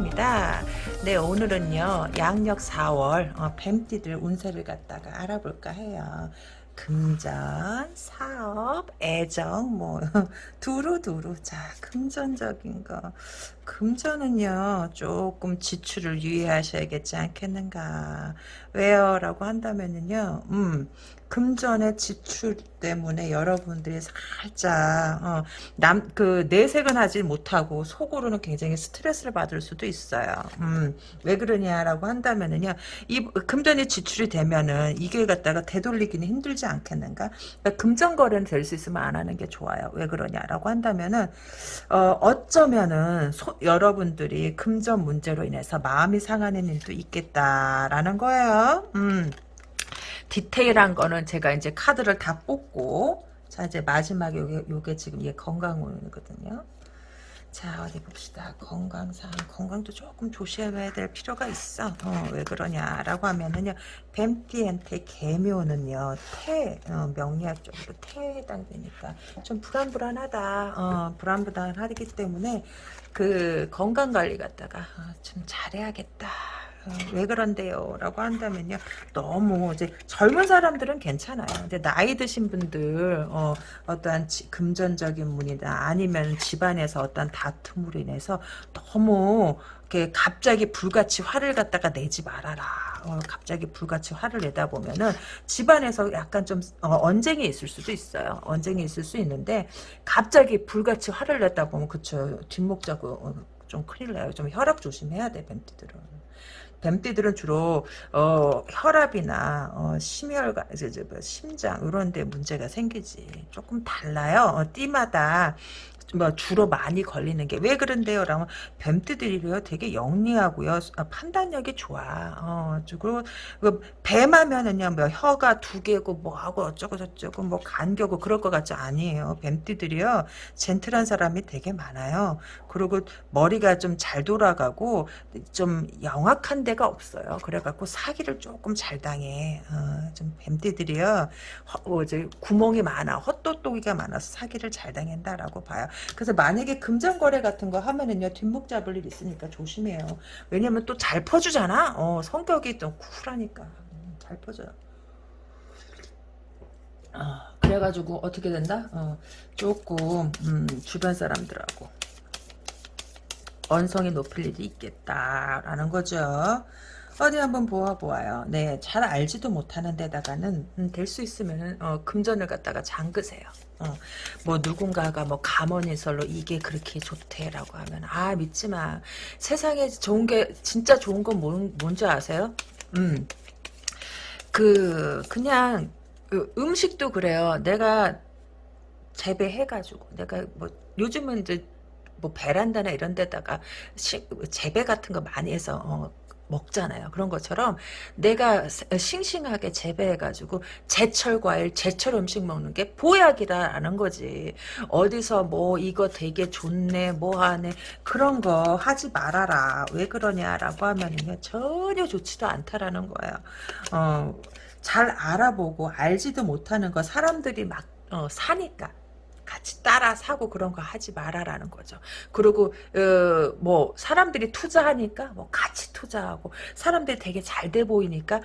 타로입니다. 네 오늘은요 양력 4월 어, 뱀띠들 운세를 갖다가 알아볼까 해요. 금전, 사업, 애정, 뭐 두루두루. 자, 금전적인 거. 금전은요 조금 지출을 유의하셔야겠지 않겠는가. 왜요? 라고 한다면은요, 음, 금전의 지출 때문에 여러분들이 살짝 어, 남 그 내색은 하지 못하고 속으로는 굉장히 스트레스를 받을 수도 있어요. 음, 왜 그러냐라고 한다면은요, 이 금전이 지출이 되면은 이게 갖다가 되돌리기는 힘들지 않겠는가? 그러니까 금전 거래는 될 수 있으면 안 하는 게 좋아요. 왜 그러냐라고 한다면은 어, 어쩌면은 소, 여러분들이 금전 문제로 인해서 마음이 상하는 일도 있겠다라는 거예요. 음. 디테일한 거는 제가 이제 카드를 다 뽑고 자 이제 마지막에 요게, 요게 지금 얘 건강운이거든요. 자 어디 봅시다. 건강상 건강도 조금 조심해야 될 필요가 있어. 어, 왜 그러냐라고 하면은요 뱀띠한테 개묘는요 태 어, 명리학적으로 태에 해당되니까 좀 불안불안하다. 어, 불안불안하기 때문에 그 건강관리 갖다가 어, 좀 잘해야겠다. 어, 왜 그런데요? 라고 한다면요. 너무 이제 젊은 사람들은 괜찮아요. 근데 나이 드신 분들 어, 어떠한 지, 금전적인 문이나 아니면 집안에서 어떤 다툼으로 인해서 너무 이렇게 갑자기 불같이 화를 갖다가 내지 말아라. 어, 갑자기 불같이 화를 내다 보면은 집안에서 약간 좀 어, 언쟁이 있을 수도 있어요. 언쟁이 있을 수 있는데 갑자기 불같이 화를 내다 보면 그쵸 뒷목 자고 어, 좀 큰일 나요. 좀 혈압 조심해야 돼 뱀띠들은. 뱀띠들은 주로 어, 혈압이나 어, 심혈관, 뭐 심장 이런 데 문제가 생기지. 조금 달라요. 어, 띠마다 뭐 주로 많이 걸리는 게 왜 그런데요? 라면 뱀띠들이요 되게 영리하고요 아, 판단력이 좋아. 어, 그리고 그 뱀하면은요 뭐 혀가 두 개고 뭐하고 어쩌고 저쩌고 뭐 간겨고 그럴 것 같지 아니에요. 뱀띠들이요 젠틀한 사람이 되게 많아요. 그리고 머리가 좀 잘 돌아가고 좀 영악한 데가 없어요. 그래갖고 사기를 조금 잘 당해. 어, 좀 뱀띠들이요 허, 어, 구멍이 많아 헛똑똑이가 많아서 사기를 잘 당한다라고 봐요. 그래서 만약에 금전 거래 같은 거 하면은요 뒷목 잡을 일 있으니까 조심해요. 왜냐면 또 잘 퍼주잖아. 어, 성격이 또 쿨하니까 음, 잘 퍼져요. 어, 그래가지고 어떻게 된다? 어, 조금 음, 주변 사람들하고 언성이 높일 일이 있겠다라는 거죠. 어디 한번 보아보아요. 네, 잘 알지도 못하는 데다가는 음, 될수 있으면 어, 금전을 갖다가 잠그세요. 어, 뭐 누군가가 뭐 가머니설로 이게 그렇게 좋대라고 하면 아 믿지 마. 세상에 좋은 게 진짜 좋은 건 뭔, 뭔지 아세요? 음. 그 그냥 그 음식도 그래요. 내가 재배해가지고 내가 뭐 요즘은 이제 뭐 베란다나 이런 데다가 시, 재배 같은 거 많이 해서 어, 먹잖아요. 그런 것처럼 내가 싱싱하게 재배해가지고 제철 과일, 제철 음식 먹는 게 보약이라는 거지. 어디서 뭐 이거 되게 좋네, 뭐 하네 그런 거 하지 말아라. 왜 그러냐라고 하면은요 전혀 좋지도 않다라는 거예요. 어, 잘 알아보고 알지도 못하는 거 사람들이 막 어, 사니까 같이 따라 사고 그런 거 하지 말아라는 거죠. 그리고 어, 뭐 사람들이 투자하니까 뭐 같이 투자하고 사람들이 되게 잘 돼 보이니까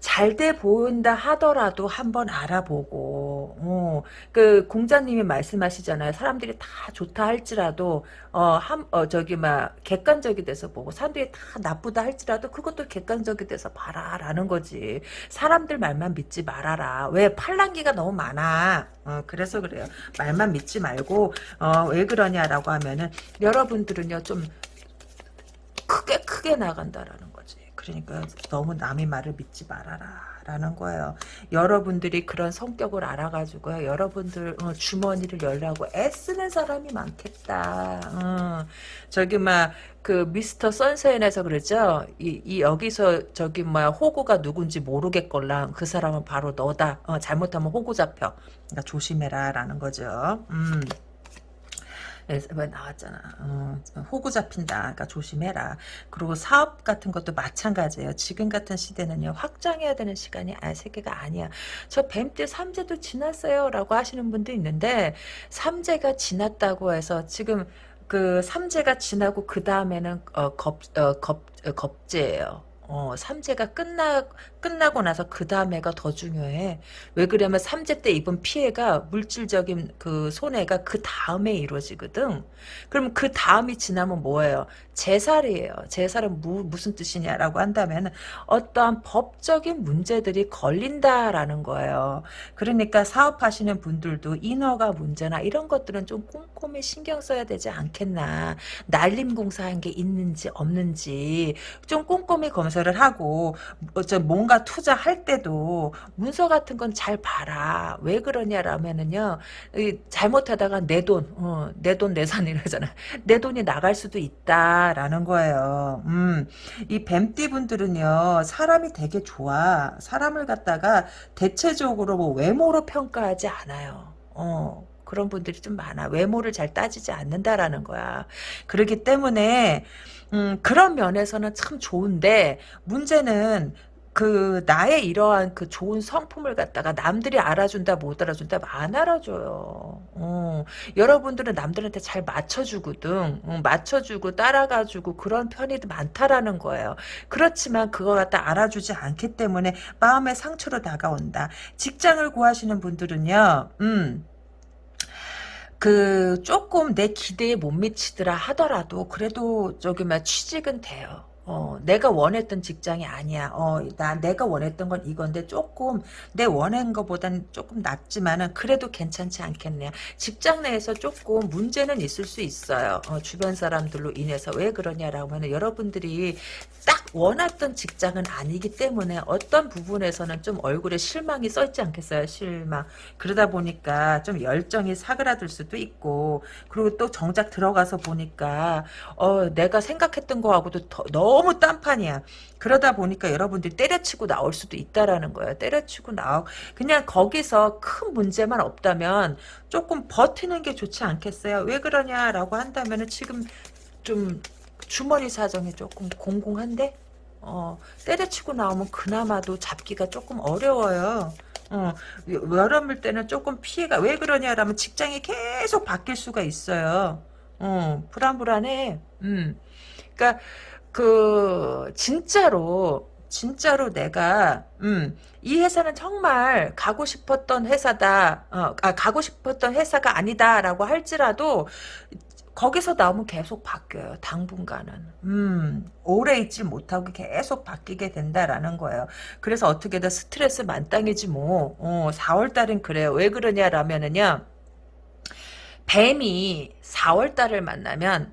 잘 돼 보인다 하더라도 한번 알아보고 어, 그 공자님이 말씀하시잖아요. 사람들이 다 좋다 할지라도 어, 한, 어, 저기, 막, 객관적이 돼서 보고, 사람들이 다 나쁘다 할지라도 그것도 객관적이 돼서 봐라, 라는 거지. 사람들 말만 믿지 말아라. 왜? 팔랑기가 너무 많아. 어, 그래서 그래요. 말만 믿지 말고, 어, 왜 그러냐라고 하면은, 여러분들은요, 좀, 크게, 크게 나간다라는 거지. 그러니까 너무 남의 말을 믿지 말아라. 라는 거예요. 여러분들이 그런 성격을 알아가지고요. 여러분들 어, 주머니를 열라고 애쓰는 사람이 많겠다. 어, 저기 막 그 미스터 선샤인에서 그랬죠. 이, 이 여기서 저기 뭐 호구가 누군지 모르겠걸랑 그 사람은 바로 너다. 어, 잘못하면 호구 잡혀. 그러니까 조심해라라는 거죠. 음. 왜 나왔잖아. 어, 호구 잡힌다. 그러니까 조심해라. 그리고 사업 같은 것도 마찬가지예요. 지금 같은 시대는요. 확장해야 되는 시간이 아 세계가 아니야. 저 뱀때 삼재도 지났어요. 라고 하시는 분도 있는데 삼재가 지났다고 해서 지금 그 삼재가 지나고 그 다음에는 어, 겁, 어, 겁, 어, 겁재예요. 어, 삼재가 끝나, 끝나고 나서 그 다음에가 더 중요해. 왜 그러면 삼재 때 입은 피해가 물질적인 그 손해가 그 다음에 이루어지거든. 그럼 그 다음이 지나면 뭐예요? 제살이에요. 제살은 무, 무슨 뜻이냐라고 한다면 어떠한 법적인 문제들이 걸린다라는 거예요. 그러니까 사업하시는 분들도 인허가 문제나 이런 것들은 좀 꼼꼼히 신경 써야 되지 않겠나. 날림공사한 게 있는지 없는지 좀 꼼꼼히 검사 를 하고 어, 뭔가 투자할 때도 문서 같은 건 잘 봐라. 왜 그러냐라면은요. 잘못하다가 내 돈, 어, 내 돈 내 산 이러잖아. 내 돈이 나갈 수도 있다라는 거예요. 음, 이 뱀띠 분들은요. 사람이 되게 좋아. 사람을 갖다가 대체적으로 뭐 외모로 평가하지 않아요. 어. 그런 분들이 좀 많아. 외모를 잘 따지지 않는다라는 거야. 그렇기 때문에 음, 그런 면에서는 참 좋은데 문제는 그 나의 이러한 그 좋은 성품을 갖다가 남들이 알아준다 못 알아준다 안 알아줘요. 어, 여러분들은 남들한테 잘 맞춰주거든. 어, 맞춰주고 따라가주고 그런 편이 많다라는 거예요. 그렇지만 그거 갖다 알아주지 않기 때문에 마음의 상처로 다가온다. 직장을 구하시는 분들은요. 음. 그 조금 내 기대에 못 미치더라 하더라도 그래도 저기 막 취직은 돼요. 어, 내가 원했던 직장이 아니야. 어, 나, 내가 원했던 건 이건데 조금, 내 원한 것보다는 조금 낫지만은 그래도 괜찮지 않겠냐. 직장 내에서 조금 문제는 있을 수 있어요. 어, 주변 사람들로 인해서. 왜 그러냐라고 하면 여러분들이 딱 원했던 직장은 아니기 때문에 어떤 부분에서는 좀 얼굴에 실망이 써있지 않겠어요. 실망. 그러다 보니까 좀 열정이 사그라들 수도 있고, 그리고 또 정작 들어가서 보니까, 어, 내가 생각했던 거하고도 더, 너무 딴판이야. 그러다 보니까 여러분들이 때려치고 나올 수도 있다라는 거예요. 때려치고 나오 그냥 거기서 큰 문제만 없다면 조금 버티는 게 좋지 않겠어요? 왜 그러냐라고 한다면 은 지금 좀 주머니 사정이 조금 공공한데 어, 때려치고 나오면 그나마도 잡기가 조금 어려워요. 어, 여름일 때는 조금 피해가 왜 그러냐라면 직장이 계속 바뀔 수가 있어요. 어, 불안불안해. 음. 그러니까 그 진짜로 진짜로 내가 음, 이 회사는 정말 가고 싶었던 회사다. 어, 아, 가고 싶었던 회사가 아니다라고 할지라도 거기서 나오면 계속 바뀌어요. 당분간은. 음, 오래 있지 못하고 계속 바뀌게 된다라는 거예요. 그래서 어떻게든 스트레스 만땅이지 뭐. 어, 4월 달은 그래요. 왜 그러냐라면은요. 뱀이 4월 달을 만나면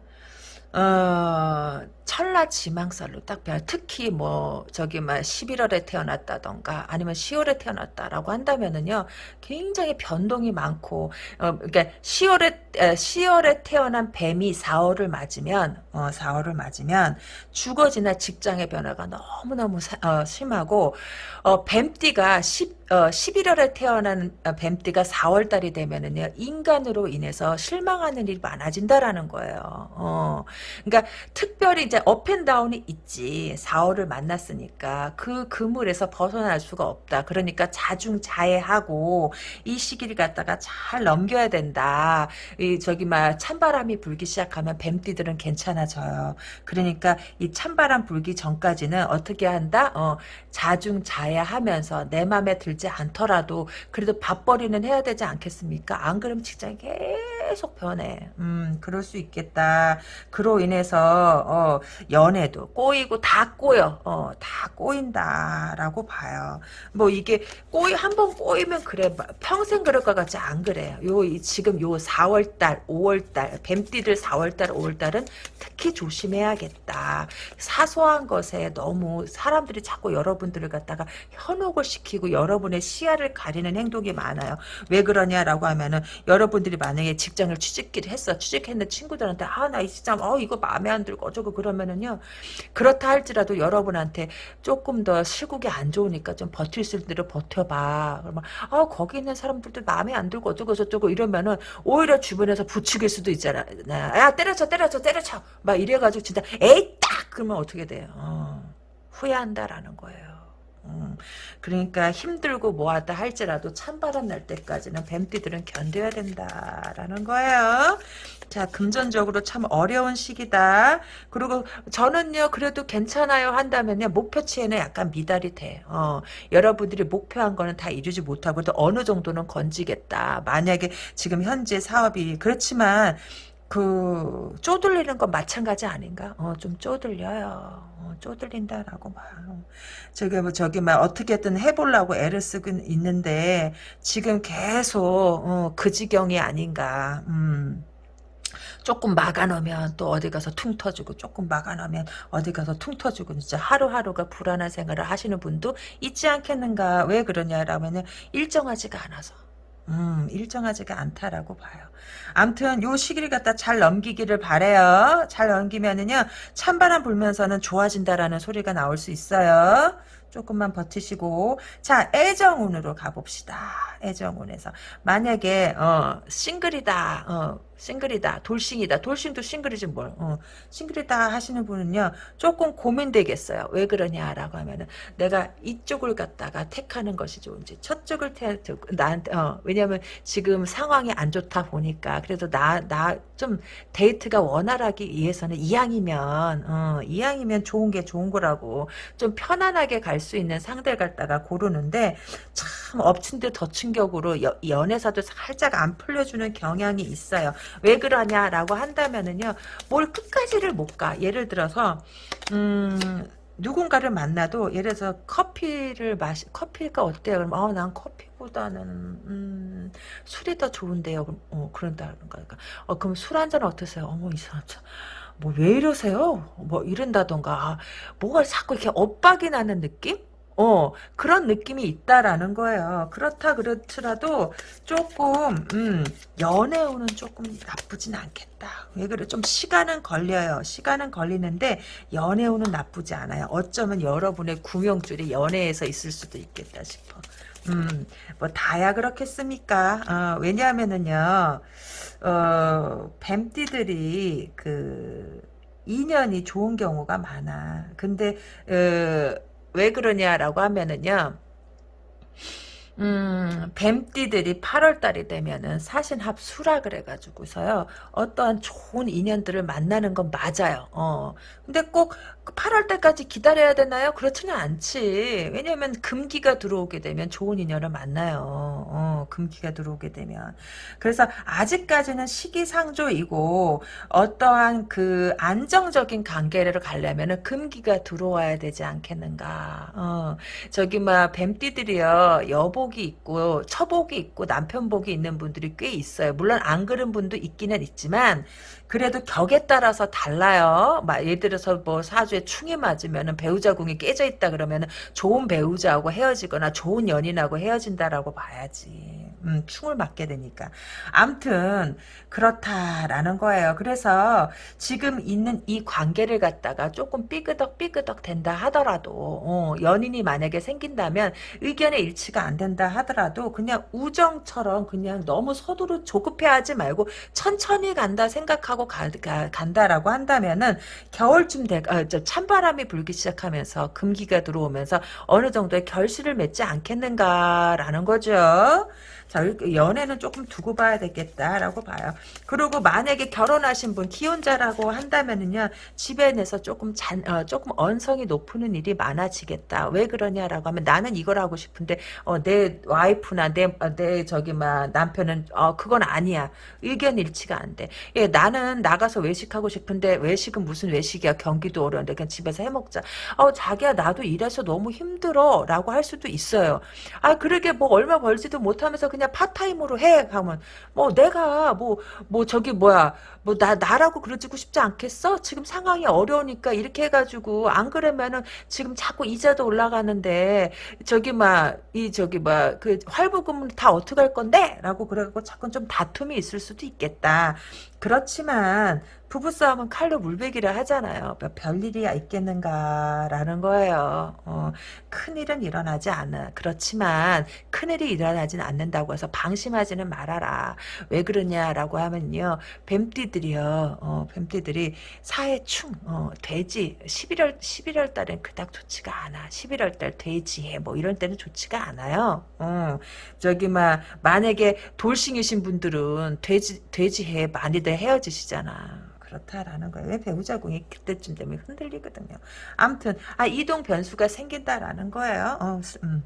어, 철라 지망살로 딱 배워. 특히 뭐 저기 막 11월에 태어났다던가 아니면 10월에 태어났다라고 한다면은요 굉장히 변동이 많고 어 그러니까 10월에 10월에 태어난 뱀이 4월을 맞으면 어 4월을 맞으면 주거지나 직장의 변화가 너무 너무 어, 심하고 어 뱀띠가 10 어, 11월에 태어난 어, 뱀띠가 4월 달이 되면은요 인간으로 인해서 실망하는 일이 많아진다라는 거예요. 어, 그러니까 특별히 이제 업앤다운이 있지. 4월을 만났으니까 그 그물에서 벗어날 수가 없다. 그러니까 자중자애하고 이 시기를 갖다가 잘 넘겨야 된다. 이 저기 막 찬바람이 불기 시작하면 뱀띠들은 괜찮아져요. 그러니까 이 찬바람 불기 전까지는 어떻게 한다? 어, 자중자애하면서 내 맘에 들지 않더라도 그래도 밥벌이는 해야 되지 않겠습니까? 안 그러면 직장이 계속 변해. 음, 그럴 수 있겠다. 그로 인해서 어, 연애도 꼬이고 다 꼬여. 어, 다 꼬인다라고 봐요. 뭐 이게 꼬이 한 번 꼬이면 그래 평생 그럴 것 같지 안 그래요. 요 지금 요 4월달, 5월달 뱀띠들 4월달, 5월달은 특히 조심해야겠다. 사소한 것에 너무 사람들이 자꾸 여러분들을 갖다가 현혹을 시키고 여러분의 시야를 가리는 행동이 많아요. 왜 그러냐라고 하면은 여러분들이 만약에 직 장을 취직기를 했어. 취직했는 친구들한테 아 나 이 직장 어 이거 마음에 안 들고 어쩌고 그러면은요. 그렇다 할지라도 여러분한테 조금 더 시국이 안 좋으니까 좀 버틸 수 있는 대로 버텨봐. 그러면 아 거기 있는 사람들도 마음에 안 들고 어쩌고 저쩌고 이러면은 오히려 주변에서 부추길 수도 있잖아. 야 때려쳐 때려쳐 때려쳐 막 이래가지고 진짜 에이 딱 그러면 어떻게 돼요? 어, 후회한다라는 거예요. 음, 그러니까 힘들고 뭐하다 할지라도 찬바람 날 때까지는 뱀띠들은 견뎌야 된다라는 거예요. 자 금전적으로 참 어려운 시기다. 그리고 저는요 그래도 괜찮아요 한다면요 목표치에는 약간 미달이 돼. 어, 여러분들이 목표한 거는 다 이루지 못하고 도 어느 정도는 건지겠다. 만약에 지금 현재 사업이 그렇지만 그 쪼들리는 건 마찬가지 아닌가? 어, 좀 쪼들려요. 어, 쪼들린다라고 봐요. 저기 뭐 저기 막 어떻게든 해보려고 애를 쓰고 있는데 지금 계속 어, 그 지경이 아닌가. 음. 조금 막아놓으면 또 어디 가서 퉁 터지고 조금 막아놓으면 어디 가서 퉁 터지고 진짜 하루하루가 불안한 생활을 하시는 분도 있지 않겠는가 왜 그러냐라면 일정하지가 않아서 음, 일정하지가 않다라고 봐요. 암튼 요 시기를 갖다 잘 넘기기를 바래요. 잘 넘기면은요 찬바람 불면서는 좋아진다라는 소리가 나올 수 있어요. 조금만 버티시고 자 애정운으로 가봅시다. 애정운에서 만약에 어 싱글이다. 어 싱글이다. 돌싱이다. 돌싱도 싱글이지 뭘. 어, 싱글이다 하시는 분은요. 조금 고민되겠어요. 왜 그러냐라고 하면은 내가 이쪽을 갖다가 택하는 것이 좋은지 저쪽을 택 나한테 어, 왜냐면 지금 상황이 안 좋다 보니까 그래도 나 나 좀 데이트가 원활하기 위해서는 이왕이면 어, 이왕이면 좋은 게 좋은 거라고 좀 편안하게 갈 수 있는 상대를 갖다가 고르는데 참 엎친 데 덮친 격으로 여, 연애사도 살짝 안 풀려주는 경향이 있어요. 왜 그러냐라고 한다면은요, 뭘 끝까지를 못 가. 예를 들어서, 음, 누군가를 만나도 예를 들어서 커피를 마시 커피가 어때요? 그럼 어, 난 커피보다는 음, 술이 더 좋은데요. 그럼 어, 그런다는 거니까. 어, 그럼 술 한 잔 어떠세요? 어머 이 사람 참. 뭐 왜 이러세요? 뭐 이런다던가 아, 뭐가 자꾸 이렇게 엇박이 나는 느낌? 어, 그런 느낌이 있다라는 거예요. 그렇다 그렇더라도 조금, 음, 연애운은 조금 나쁘진 않겠다. 왜 그래? 좀 시간은 걸려요. 시간은 걸리는데, 연애운은 나쁘지 않아요. 어쩌면 여러분의 구명줄이 연애에서 있을 수도 있겠다 싶어. 음, 뭐, 다야 그렇겠습니까? 어, 왜냐하면은요, 어, 뱀띠들이, 그, 인연이 좋은 경우가 많아. 근데, 어, 왜 그러냐라고 하면은요. 음, 뱀띠들이 8월달이 되면은 사신합 수락을 해가지고서요, 어떠한 좋은 인연들을 만나는 건 맞아요. 어. 근데 꼭 8월 달까지 기다려야 되나요? 그렇지는 않지. 왜냐면 금기가 들어오게 되면 좋은 인연을 만나요. 어, 금기가 들어오게 되면. 그래서 아직까지는 시기상조이고 어떠한 그 안정적인 관계를 가려면은 금기가 들어와야 되지 않겠는가. 어, 저기 막 뱀띠들이요. 여 복이 있고 처복이 있고 남편복이 있는 분들이 꽤 있어요. 물론 안 그런 분도 있기는 있지만 그래도 격에 따라서 달라요. 막 예를 들어서 뭐 사주에 충이 맞으면은 배우자 궁이 깨져 있다 그러면은 좋은 배우자하고 헤어지거나 좋은 연인하고 헤어진다라고 봐야지. 음, 충을 맞게 되니까. 암튼 그렇다라는 거예요. 그래서 지금 있는 이 관계를 갖다가 조금 삐그덕 삐그덕 된다 하더라도 어, 연인이 만약에 생긴다면 의견의 일치가 안 된다 하더라도 그냥 우정처럼 그냥 너무 서두르 조급해하지 말고 천천히 간다 생각하고 가, 가, 간다라고 한다면은 겨울쯤 돼 아, 찬바람이 불기 시작하면서 금기가 들어오면서 어느 정도의 결실을 맺지 않겠는가라는 거죠. 자, 연애는 조금 두고 봐야 되겠다라고 봐요. 그리고 만약에 결혼하신 분 기혼자라고 한다면은요 집에 내서 조금 잔 어, 조금 언성이 높은 일이 많아지겠다. 왜 그러냐라고 하면 나는 이걸 하고 싶은데 어, 내 와이프나 내내 어, 저기 막 남편은 어 그건 아니야. 의견 일치가 안 돼. 예, 나는 나가서 외식하고 싶은데 외식은 무슨 외식이야? 경기도 어려운데 그냥 집에서 해 먹자. 어 자기야 나도 일해서 너무 힘들어 라고 할 수도 있어요. 아 그러게 뭐 얼마 벌지도 못하면서 그냥 그냥 part time으로 해 하면 뭐 내가 뭐뭐 뭐 저기 뭐야 뭐 나 나라고 그러지고 싶지 않겠어? 지금 상황이 어려우니까 이렇게 해가지고 안 그러면은 지금 자꾸 이자도 올라가는데 저기 막 이 저기 막 그 할부금은 다 어떻게 할 건데? 라고 그래갖고 자꾸 좀 다툼이 있을 수도 있겠다. 그렇지만 부부싸움은 칼로 물베기를 하잖아요. 뭐 별일이 있겠는가라는 거예요. 어, 큰일은 일어나지 않아. 그렇지만 큰일이 일어나진 않는다고 해서 방심하지는 말아라. 왜 그러냐라고 하면요. 뱀띠들이요. 어, 뱀띠들이 사해충, 어, 돼지 11월 11월 달엔 그닥 좋지가 않아. 11월 달 돼지해 뭐 이런 때는 좋지가 않아요. 어, 저기 막 만약에 돌싱이신 분들은 돼지 돼지해 많이들 헤어지시잖아. 그렇다라는 거예요. 왜 배우자궁이 그때쯤 되면 흔들리거든요. 아무튼 아 이동 변수가 생긴다라는 거예요. 어, 음.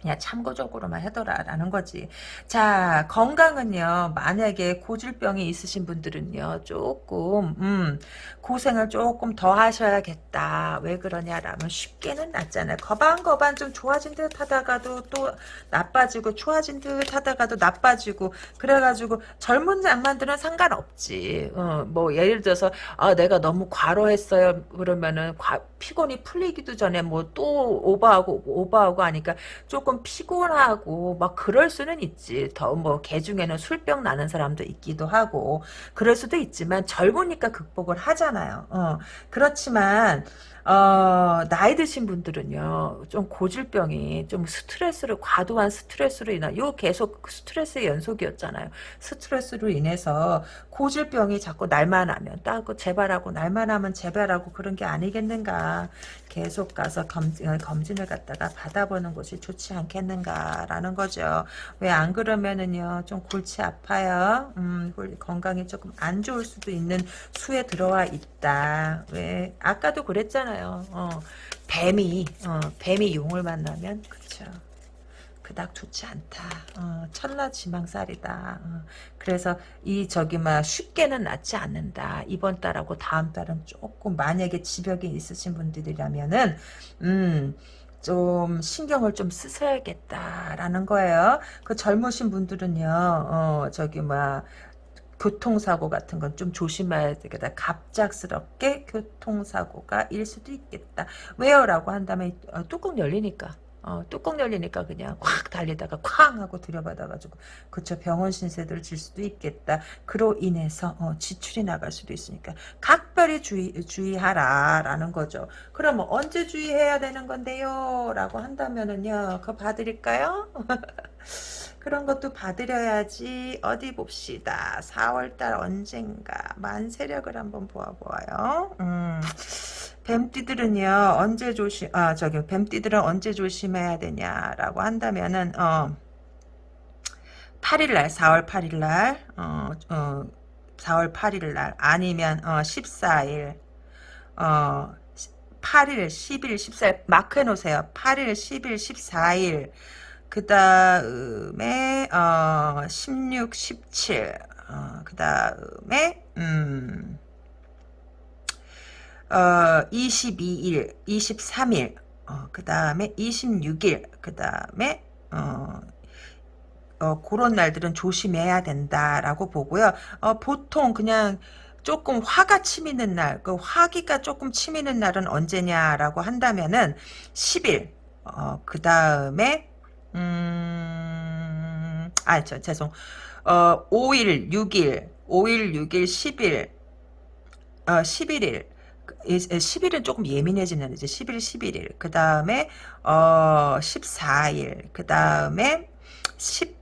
그냥 참고적으로만 해둬라라는 거지. 자 건강은요. 만약에 고질병이 있으신 분들은요. 조금 음, 고생을 조금 더 하셔야겠다. 왜 그러냐라면 쉽게는 낫잖아요. 거반거반 좀 좋아진 듯 하다가도 또 나빠지고 좋아진 듯 하다가도 나빠지고 그래가지고 젊은 양반들은 상관없지. 어, 뭐 예를 들어서 아, 내가 너무 과로했어요. 그러면은 과, 피곤이 풀리기도 전에 뭐 또 오버하고 오버하고 하니까 조금 피곤하고 막 그럴 수는 있지. 더 뭐 개 중에는 술병 나는 사람도 있기도 하고 그럴 수도 있지만 젊으니까 극복을 하잖아요. 어, 그렇지만 어, 나이 드신 분들은요, 좀 고질병이, 좀 스트레스를, 과도한 스트레스로 인한, 요 계속 스트레스의 연속이었잖아요. 스트레스로 인해서 고질병이 자꾸 날만 하면 따고 재발하고, 날만 하면 재발하고 그런 게 아니겠는가. 계속 가서 검진, 검진을 갖다가 받아보는 것이 좋지 않겠는가라는 거죠. 왜 안 그러면은요, 좀 골치 아파요. 음, 건강이 조금 안 좋을 수도 있는 수에 들어와 있다. 왜, 아까도 그랬잖아요. 있잖아요. 어, 뱀이 어, 뱀이 용을 만나면 그쵸. 그닥 좋지 않다. 어, 천나 지망살이다. 어, 그래서 이 저기 막 쉽게는 낫지 않는다. 이번 달하고 다음 달은 조금 만약에 지벽이 있으신 분들이라면은 음. 좀 신경을 좀 쓰셔야겠다라는 거예요. 그 젊으신 분들은요, 어, 저기, 막, 교통사고 같은 건 좀 조심해야 되겠다. 갑작스럽게 교통사고가 일 수도 있겠다. 왜요? 라고 한다면 어, 뚜껑 열리니까. 어, 뚜껑 열리니까 그냥 확 달리다가 쾅 하고 들여받아가지고 그쵸 병원 신세를 질 수도 있겠다. 그로 인해서 어, 지출이 나갈 수도 있으니까 각별히 주의, 주의하라라는 거죠. 그럼 언제 주의해야 되는 건데요? 라고 한다면은요. 그거 봐드릴까요? 그런 것도 받으려야지 어디 봅시다 4월달 언젠가 만세력을 한번 보아보아요 음, 뱀띠들은요 언제 조심 아 저기 뱀띠들은 언제 조심해야 되냐라고 한다면은 어 8일날 4월 8일날 어, 어 4월 8일날 아니면 어 14일 어 8일 10일 14일 마크 해놓으세요. 8일 10일 14일 그 다음에 어, 16, 17, 어, 그 다음에 음, 어, 22일, 23일, 어, 그 다음에 26일, 그 다음에 어, 어, 그런 날들은 조심해야 된다라고 보고요. 어, 보통 그냥 조금 화가 치미는 날, 그 화기가 조금 치미는 날은 언제냐라고 한다면은 10일, 어, 그 다음에 음, 아, 저, 죄송. 어, 5일, 6일, 5일, 6일, 10일, 어, 11일. 10일은 조금 예민해지는 이제 11, 11일. 그 다음에, 어, 14일. 그 다음에, 10,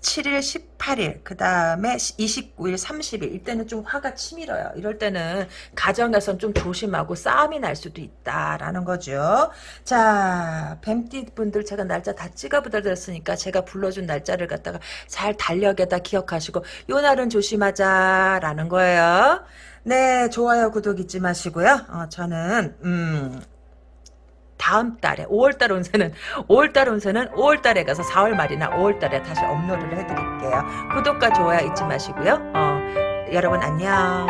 17일, 18일, 그 다음에 29일, 30일 이때는 좀 화가 치밀어요. 이럴 때는 가정에선 좀 조심하고 싸움이 날 수도 있다라는 거죠. 자, 뱀띠 분들 제가 날짜 다 찍어부드렸으니까 제가 불러준 날짜를 갖다가 잘 달력에다 기억하시고 요 날은 조심하자라는 거예요. 네, 좋아요, 구독 잊지 마시고요. 어, 저는 음... 다음 달에 5월 달 운세는 5월 달 운세는 5월 달에 가서 4월 말이나 5월 달에 다시 업로드를 해드릴게요. 구독과 좋아요 잊지 마시고요. 어, 여러분 안녕.